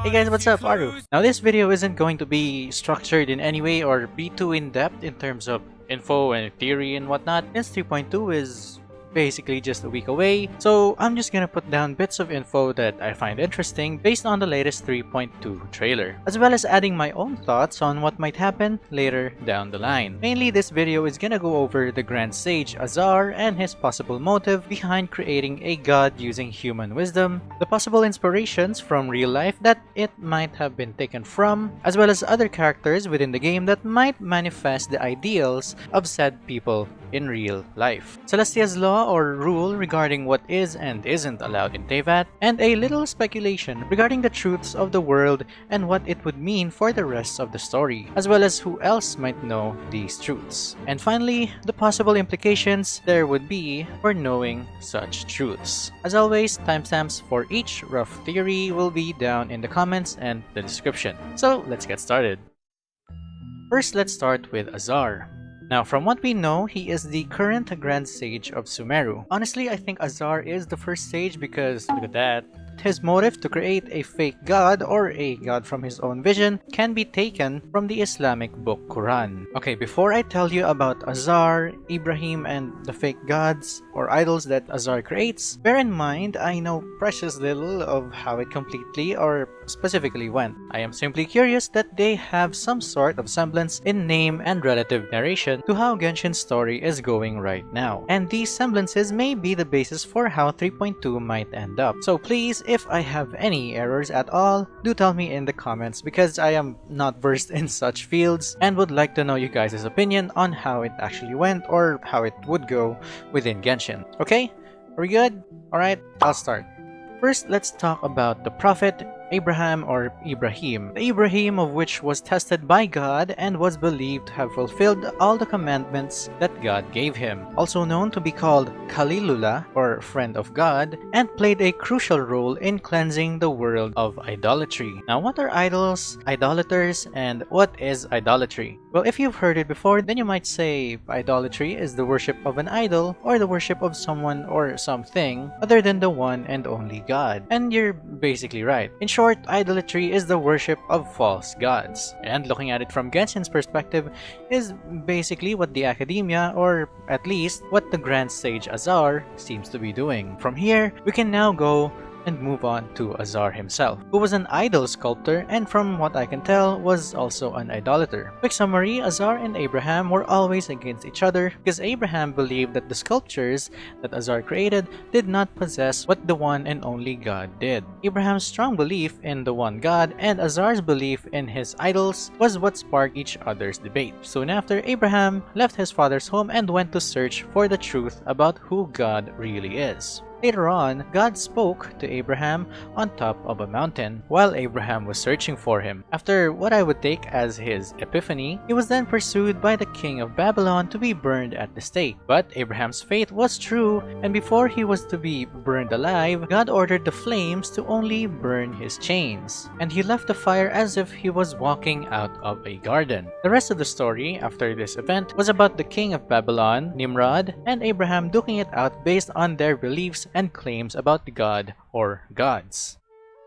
Hey guys, what's up? Aru. Now this video isn't going to be structured in any way or be too in-depth in terms of info and theory and whatnot. This 3.2 is basically just a week away, so I'm just gonna put down bits of info that I find interesting based on the latest 3.2 trailer, as well as adding my own thoughts on what might happen later down the line. Mainly this video is gonna go over the Grand Sage Azar and his possible motive behind creating a god using human wisdom, the possible inspirations from real life that it might have been taken from, as well as other characters within the game that might manifest the ideals of said people in real life. Celestia's Law or rule regarding what is and isn't allowed in Teyvat, and a little speculation regarding the truths of the world and what it would mean for the rest of the story, as well as who else might know these truths. And finally, the possible implications there would be for knowing such truths. As always, timestamps for each rough theory will be down in the comments and the description. So let's get started. First, let's start with Azar. Now, from what we know, he is the current Grand Sage of Sumeru. Honestly, I think Azar is the first sage because, look at that, his motive to create a fake god or a god from his own vision can be taken from the Islamic book Quran. Okay, before I tell you about Azar, Ibrahim, and the fake gods or idols that Azar creates, bear in mind I know precious little of how it completely or specifically went. I am simply curious that they have some sort of semblance in name and relative narration to how Genshin's story is going right now. And these semblances may be the basis for how 3.2 might end up. So please, if I have any errors at all, do tell me in the comments because I am not versed in such fields and would like to know you guys' opinion on how it actually went or how it would go within Genshin. Okay? Are we good? Alright, I'll start. First, let's talk about the Prophet Abraham or Ibrahim, the Ibrahim of which was tested by God and was believed to have fulfilled all the commandments that God gave him, also known to be called Khalilullah or friend of God, and played a crucial role in cleansing the world of idolatry. Now what are idols, idolaters, and what is idolatry? Well, if you've heard it before, then you might say idolatry is the worship of an idol or the worship of someone or something other than the one and only God. And you're basically right. In short, short, idolatry is the worship of false gods. And looking at it from Genshin's perspective is basically what the academia, or at least what the Grand Sage Azar, seems to be doing. From here, we can now go and move on to Azar himself, who was an idol sculptor and from what I can tell was also an idolater. Quick summary, Azar and Abraham were always against each other because Abraham believed that the sculptures that Azar created did not possess what the one and only God did. Abraham's strong belief in the one God and Azar's belief in his idols was what sparked each other's debate. Soon after, Abraham left his father's home and went to search for the truth about who God really is. Later on, God spoke to Abraham on top of a mountain while Abraham was searching for him. After what I would take as his epiphany, he was then pursued by the king of Babylon to be burned at the stake. But Abraham's faith was true, and before he was to be burned alive, God ordered the flames to only burn his chains. And he left the fire as if he was walking out of a garden. The rest of the story after this event was about the king of Babylon, Nimrod, and Abraham duking it out based on their beliefs and claims about the god or gods.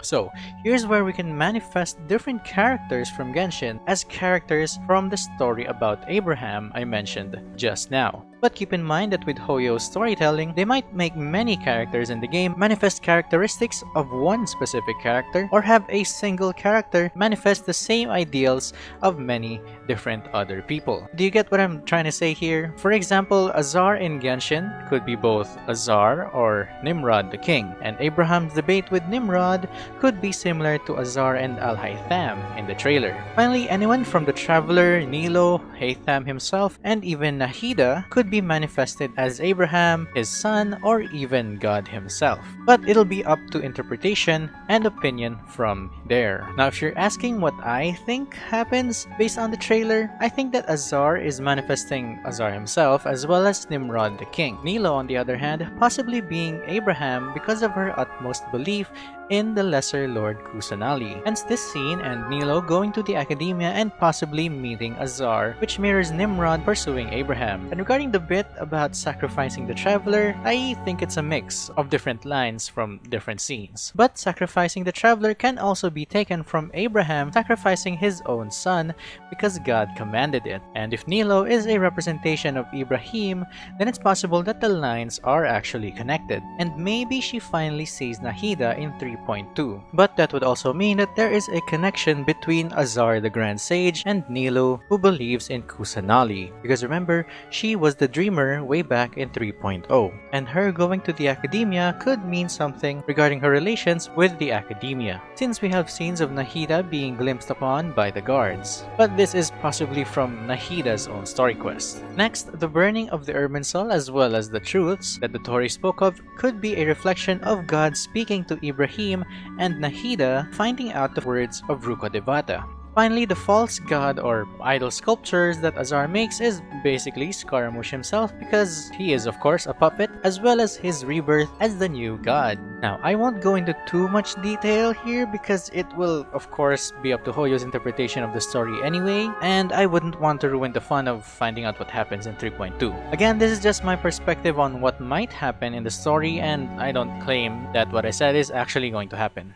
So, here's where we can manifest different characters from Genshin as characters from the story about Abraham I mentioned just now. But keep in mind that with Hoyo's storytelling, they might make many characters in the game manifest characteristics of one specific character or have a single character manifest the same ideals of many different other people. Do you get what I'm trying to say here? For example, Azar in Genshin could be both Azar or Nimrod the king, and Abraham's debate with Nimrod could be similar to Azar and Alhaitham in the trailer. Finally, anyone from the Traveler, Nilou, Haytham himself, and even Nahida could could be manifested as Abraham, his son, or even God himself. But it'll be up to interpretation and opinion from there. Now if you're asking what I think happens based on the trailer, I think that Azar is manifesting Azar himself as well as Nimrod the king. Nilou on the other hand, possibly being Abraham because of her utmost belief in the Lesser Lord Kusanali. Hence this scene and Nilou going to the academia and possibly meeting Azar, which mirrors Nimrod pursuing Abraham. And regarding the bit about sacrificing the traveler, I think it's a mix of different lines from different scenes. But sacrificing the traveler can also be taken from Abraham sacrificing his own son because God commanded it. And if Nilou is a representation of Ibrahim, then it's possible that the lines are actually connected. And maybe she finally sees Nahida in 3.2. But that would also mean that there is a connection between Azar the Grand Sage and Nilou who believes in Kusanali. Because remember, she was the dreamer way back in 3.0. And her going to the academia could mean something regarding her relations with the academia, since we have scenes of Nahida being glimpsed upon by the guards. But this is possibly from Nahida's own story quest. Next, the burning of the Irminsul as well as the truths that the Tori spoke of could be a reflection of God speaking to Ibrahim and Nahida finding out the words of Rukkhadevata. Finally, the false god or idol sculptures that Azar makes is basically Scaramouche himself because he is of course a puppet as well as his rebirth as the new god. Now, I won't go into too much detail here because it will of course be up to Hoyo's interpretation of the story anyway and I wouldn't want to ruin the fun of finding out what happens in 3.2. Again, this is just my perspective on what might happen in the story and I don't claim that what I said is actually going to happen.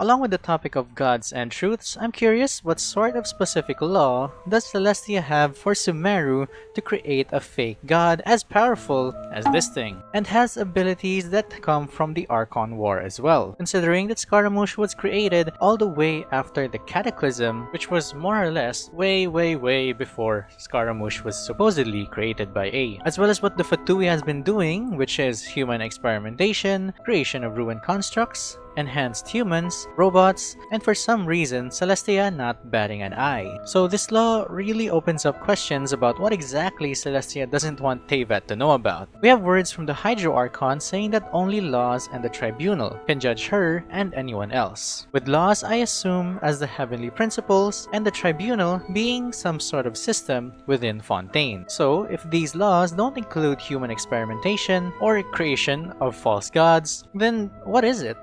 Along with the topic of gods and truths, I'm curious what sort of specific law does Celestia have for Sumeru to create a fake god as powerful as this thing, and has abilities that come from the Archon War as well, considering that Scaramouche was created all the way after the Cataclysm, which was more or less way way way before Scaramouche was supposedly created by Ei, as well as what the Fatui has been doing, which is human experimentation, creation of ruined constructs, enhanced humans, robots, and for some reason Celestia not batting an eye. So this law really opens up questions about what exactly Celestia doesn't want Teyvat to know about. We have words from the Hydro Archon saying that only Laws and the Tribunal can judge her and anyone else. With Laws I assume as the heavenly principles and the Tribunal being some sort of system within Fontaine. So if these laws don't include human experimentation or creation of false gods, then what is it?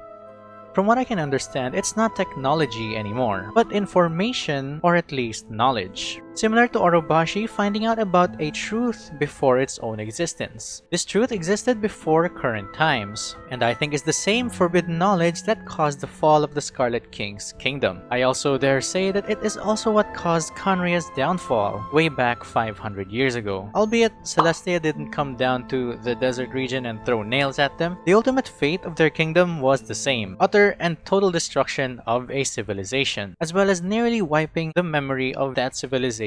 From what I can understand, it's not technology anymore, but information or at least knowledge. Similar to Orobashi finding out about a truth before its own existence. This truth existed before current times, and I think is the same forbidden knowledge that caused the fall of the Scarlet King's kingdom. I also dare say that it is also what caused Khaenri'ah's downfall way back 500 years ago. Albeit Celestia didn't come down to the desert region and throw nails at them, the ultimate fate of their kingdom was the same. Utter and total destruction of a civilization, as well as nearly wiping the memory of that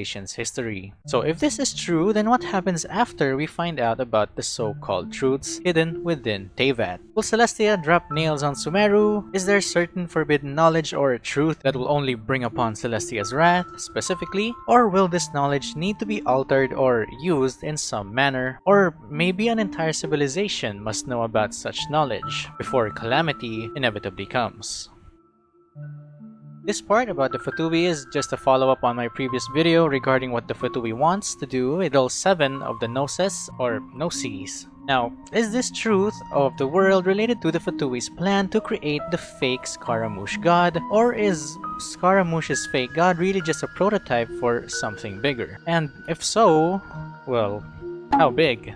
civilization's history. So if this is true, then what happens after we find out about the so-called truths hidden within Teyvat? Will Celestia drop nails on Sumeru? Is there certain forbidden knowledge or a truth that will only bring upon Celestia's wrath, specifically? Or will this knowledge need to be altered or used in some manner? Or maybe an entire civilization must know about such knowledge before calamity inevitably comes. This part about the Fatui is just a follow-up on my previous video regarding what the Fatui wants to do with all 7 of the Gnosis or Gnosis. Now, is this truth of the world related to the Fatui's plan to create the fake Scaramouche god? Or is Scaramouche's fake god really just a prototype for something bigger? And if so, well, how big?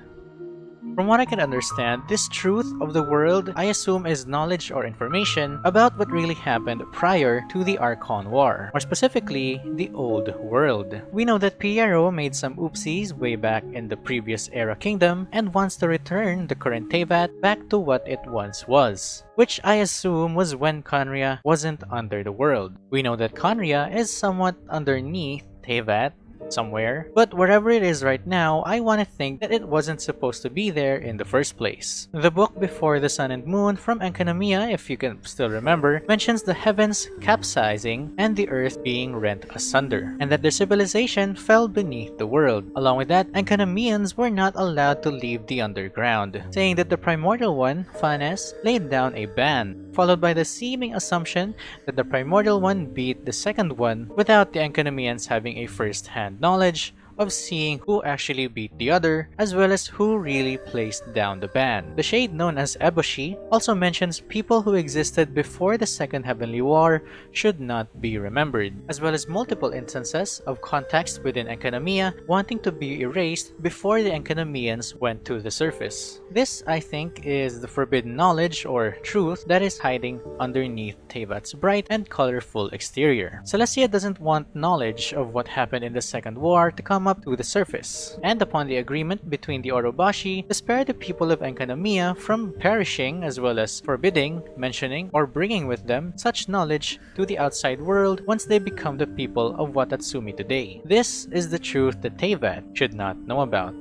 From what I can understand, this truth of the world I assume is knowledge or information about what really happened prior to the Archon War, or specifically, the Old World. We know that Pierro made some oopsies way back in the previous Era Kingdom and wants to return the current Teyvat back to what it once was which I assume was when Khaenri'ah wasn't under the world. We know that Khaenri'ah is somewhat underneath Teyvat somewhere. But wherever it is right now, I want to think that it wasn't supposed to be there in the first place. The book Before the Sun and Moon from Enkanomiya, if you can still remember, mentions the heavens capsizing and the earth being rent asunder, and that their civilization fell beneath the world. Along with that, Enkanomians were not allowed to leave the underground, saying that the primordial one, Phanes, laid down a ban, followed by the seeming assumption that the primordial one beat the second one without the Enkanomians having a first-hand knowledge of seeing who actually beat the other, as well as who really placed down the ban. The shade known as Eboshi also mentions people who existed before the Second Heavenly War should not be remembered, as well as multiple instances of contexts within Enkanomiya wanting to be erased before the Enkanomians went to the surface. This, I think, is the forbidden knowledge or truth that is hiding underneath Teyvat's bright and colorful exterior. Celestia doesn't want knowledge of what happened in the Second War to come up to the surface, and upon the agreement between the Orobashi to spare the people of Enkanomiya from perishing as well as forbidding, mentioning, or bringing with them such knowledge to the outside world once they become the people of Watatsumi today. This is the truth that Teyvat should not know about.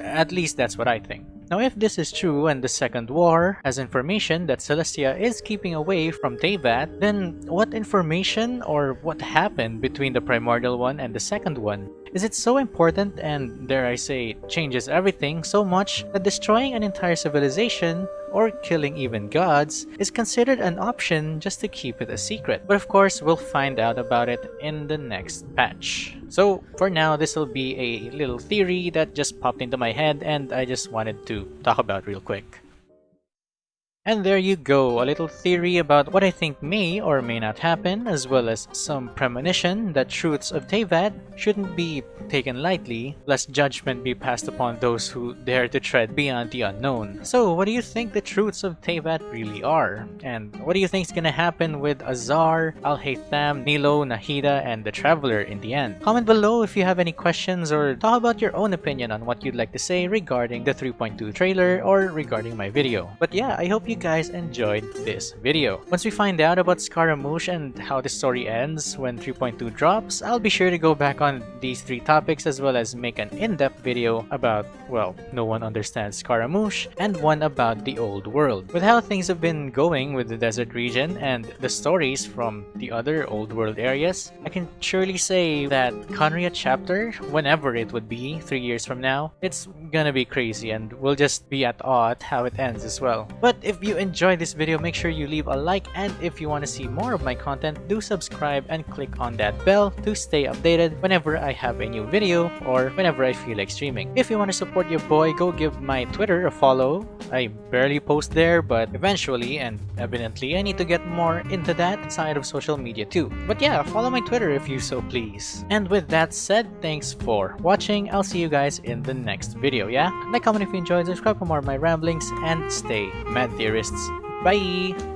At least that's what I think. Now if this is true and the Second War has information that Celestia is keeping away from Teyvat, then what information or what happened between the Primordial one and the Second one? Is it so important and, dare I say, changes everything so much that destroying an entire civilization or killing even gods is considered an option just to keep it a secret. But of course, we'll find out about it in the next patch. So for now, this will be a little theory that just popped into my head and I just wanted to talk about real quick. And there you go, a little theory about what I think may or may not happen, as well as some premonition that truths of Teyvat shouldn't be taken lightly, lest judgment be passed upon those who dare to tread beyond the unknown. So what do you think the truths of Teyvat really are? And what do you think is gonna happen with Azar, Alhaitham, Nilou, Nahida, and the Traveler in the end? Comment below if you have any questions or talk about your own opinion on what you'd like to say regarding the 3.2 trailer or regarding my video. But yeah, I hope you you guys enjoyed this video. Once we find out about Scaramouche and how the story ends when 3.2 drops, I'll be sure to go back on these three topics as well as make an in-depth video about, well, no one understands Scaramouche and one about the old world. With how things have been going with the desert region and the stories from the other old world areas, I can surely say that Khaenri'ah chapter, whenever it would be, three years from now, it's gonna be crazy and we'll just be at awe how it ends as well. But if you enjoyed this video, make sure you leave a like and if you want to see more of my content, do subscribe and click on that bell to stay updated whenever I have a new video or whenever I feel like streaming. If you want to support your boy, go give my Twitter a follow. I barely post there, but eventually and evidently I need to get more into that side of social media too. But yeah, follow my Twitter if you so please. And with that said, thanks for watching. I'll see you guys in the next video, yeah? Like, comment if you enjoyed, subscribe for more of my ramblings, and stay mad theorists. Bye!